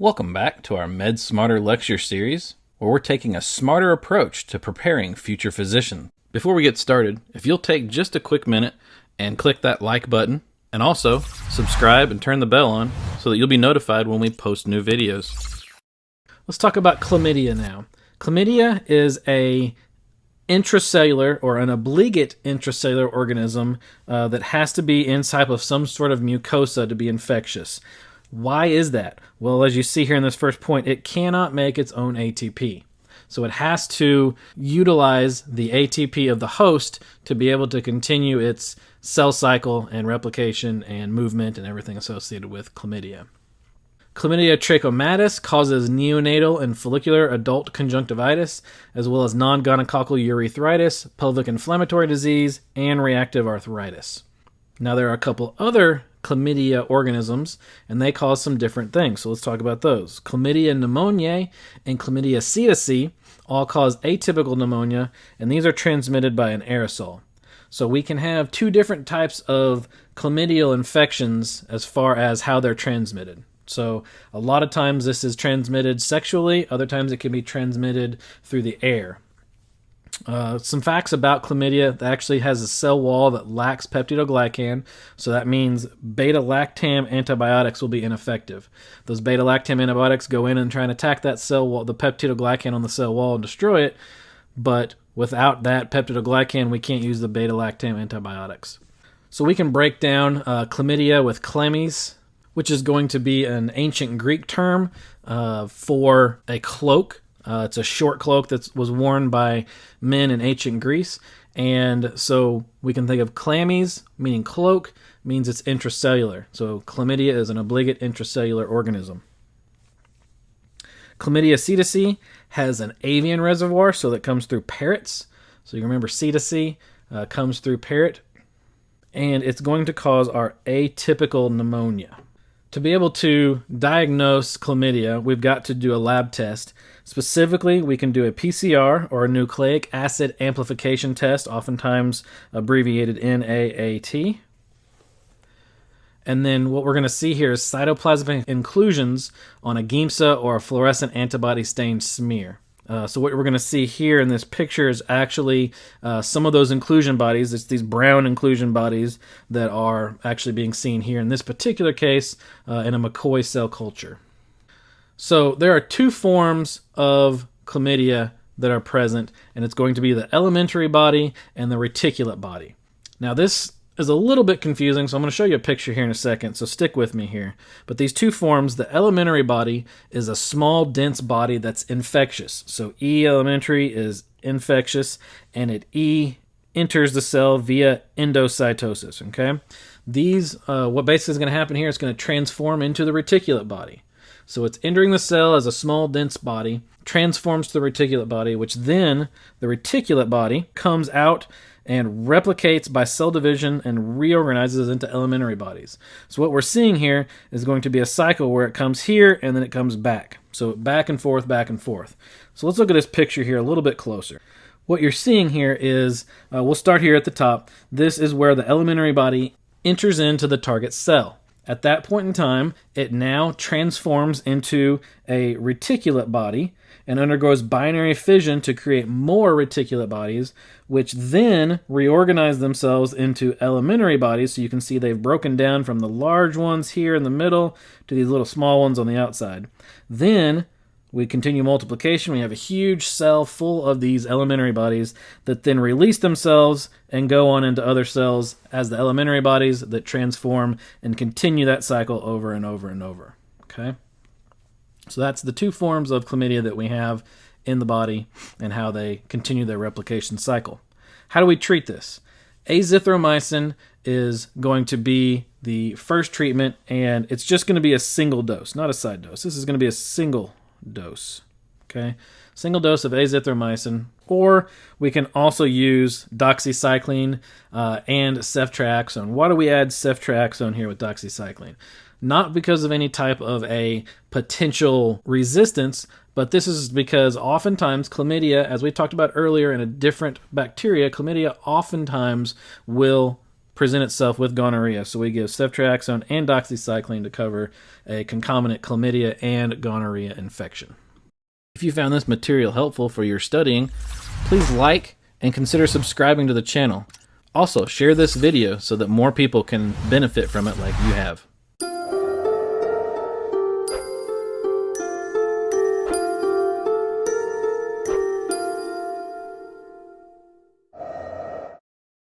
Welcome back to our Med Smarter lecture series, where we're taking a smarter approach to preparing future physicians. Before we get started, if you'll take just a quick minute and click that like button, and also subscribe and turn the bell on so that you'll be notified when we post new videos. Let's talk about chlamydia now. Chlamydia is a intracellular or an obligate intracellular organism uh, that has to be inside of some sort of mucosa to be infectious. Why is that? Well, as you see here in this first point, it cannot make its own ATP. So it has to utilize the ATP of the host to be able to continue its cell cycle and replication and movement and everything associated with chlamydia. Chlamydia trachomatis causes neonatal and follicular adult conjunctivitis, as well as non gonococcal urethritis, pelvic inflammatory disease, and reactive arthritis. Now, there are a couple other chlamydia organisms, and they cause some different things. So let's talk about those. Chlamydia pneumoniae and chlamydia psittaci all cause atypical pneumonia, and these are transmitted by an aerosol. So we can have two different types of chlamydial infections as far as how they're transmitted. So a lot of times this is transmitted sexually, other times it can be transmitted through the air. Uh, some facts about chlamydia that actually has a cell wall that lacks peptidoglycan, so that means beta lactam antibiotics will be ineffective. Those beta lactam antibiotics go in and try and attack that cell wall, the peptidoglycan on the cell wall, and destroy it. But without that peptidoglycan, we can't use the beta lactam antibiotics. So we can break down uh, chlamydia with chlamys, which is going to be an ancient Greek term uh, for a cloak uh, it's a short cloak that was worn by men in ancient Greece. And so we can think of chlamys, meaning cloak, means it's intracellular. So chlamydia is an obligate intracellular organism. Chlamydia psittaci has an avian reservoir, so that comes through parrots. So you remember psittaci uh, comes through parrot, and it's going to cause our atypical pneumonia. To be able to diagnose chlamydia, we've got to do a lab test. Specifically, we can do a PCR or a nucleic acid amplification test, oftentimes abbreviated NAAT. And then what we're going to see here is cytoplasmic inclusions on a Giemsa or a fluorescent antibody stained smear. Uh, so what we're going to see here in this picture is actually uh, some of those inclusion bodies. It's these brown inclusion bodies that are actually being seen here in this particular case uh, in a McCoy cell culture. So there are two forms of chlamydia that are present, and it's going to be the elementary body and the reticulate body. Now this is a little bit confusing, so I'm going to show you a picture here in a second, so stick with me here. But these two forms, the elementary body is a small, dense body that's infectious. So E elementary is infectious, and it E enters the cell via endocytosis, okay? These, uh, what basically is going to happen here is going to transform into the reticulate body. So it's entering the cell as a small, dense body, transforms to the reticulate body, which then the reticulate body comes out and replicates by cell division and reorganizes into elementary bodies. So what we're seeing here is going to be a cycle where it comes here and then it comes back. So back and forth, back and forth. So let's look at this picture here a little bit closer. What you're seeing here is, uh, we'll start here at the top. This is where the elementary body enters into the target cell. At that point in time, it now transforms into a reticulate body and undergoes binary fission to create more reticulate bodies, which then reorganize themselves into elementary bodies. So you can see they've broken down from the large ones here in the middle to these little small ones on the outside. Then we continue multiplication. We have a huge cell full of these elementary bodies that then release themselves and go on into other cells as the elementary bodies that transform and continue that cycle over and over and over. Okay? So that's the two forms of chlamydia that we have in the body and how they continue their replication cycle. How do we treat this? Azithromycin is going to be the first treatment, and it's just going to be a single dose, not a side dose. This is going to be a single dose. Okay, single dose of azithromycin, or we can also use doxycycline uh, and ceftriaxone. Why do we add ceftriaxone here with doxycycline? not because of any type of a potential resistance, but this is because oftentimes chlamydia, as we talked about earlier in a different bacteria, chlamydia oftentimes will present itself with gonorrhea. So we give ceftriaxone and doxycycline to cover a concomitant chlamydia and gonorrhea infection. If you found this material helpful for your studying, please like and consider subscribing to the channel. Also, share this video so that more people can benefit from it like you have.